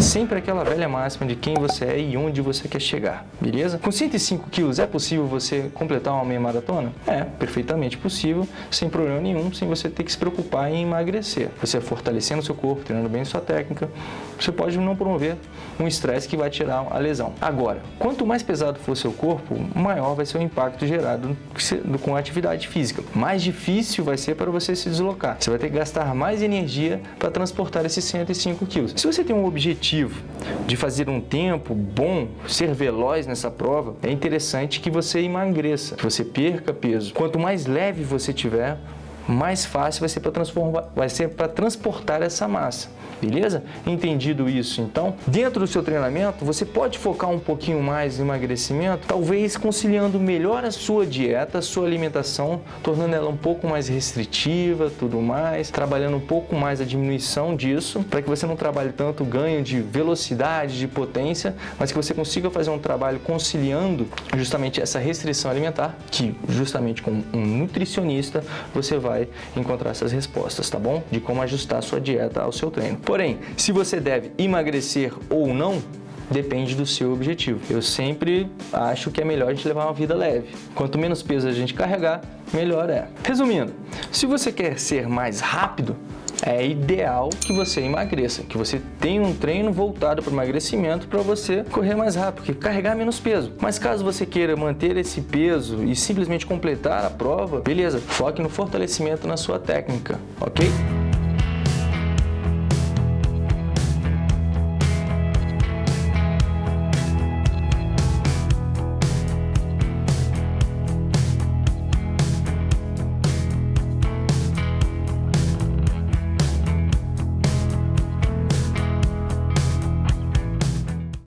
sempre aquela velha máxima de quem você é e onde você quer chegar, beleza? Com 105 quilos é possível você completar uma meia maratona? É, perfeitamente possível, sem problema nenhum, sem você ter que se preocupar em emagrecer. Você fortalecendo o seu corpo, treinando bem sua técnica, você pode não promover um estresse que vai tirar a lesão. Agora, quanto mais pesado for seu corpo, maior vai ser o impacto gerado com a atividade física. Mais difícil vai ser para você se deslocar. Você vai ter que gastar mais energia para transportar esses 105 quilos. Se você tem um objetivo de fazer um tempo bom, ser veloz nessa prova, é interessante que você emagreça, que você perca peso. Quanto mais leve você tiver, mais fácil vai ser para transformar, vai ser para transportar essa massa. Beleza? Entendido isso, então, dentro do seu treinamento, você pode focar um pouquinho mais no emagrecimento, talvez conciliando melhor a sua dieta, a sua alimentação, tornando ela um pouco mais restritiva, tudo mais, trabalhando um pouco mais a diminuição disso, para que você não trabalhe tanto ganho de velocidade, de potência, mas que você consiga fazer um trabalho conciliando justamente essa restrição alimentar, que justamente com um nutricionista você vai vai encontrar essas respostas, tá bom? De como ajustar a sua dieta ao seu treino. Porém, se você deve emagrecer ou não, depende do seu objetivo. Eu sempre acho que é melhor a gente levar uma vida leve. Quanto menos peso a gente carregar, melhor é. Resumindo, se você quer ser mais rápido, é ideal que você emagreça, que você tenha um treino voltado para emagrecimento para você correr mais rápido, carregar menos peso. Mas caso você queira manter esse peso e simplesmente completar a prova, beleza, foque no fortalecimento na sua técnica, ok?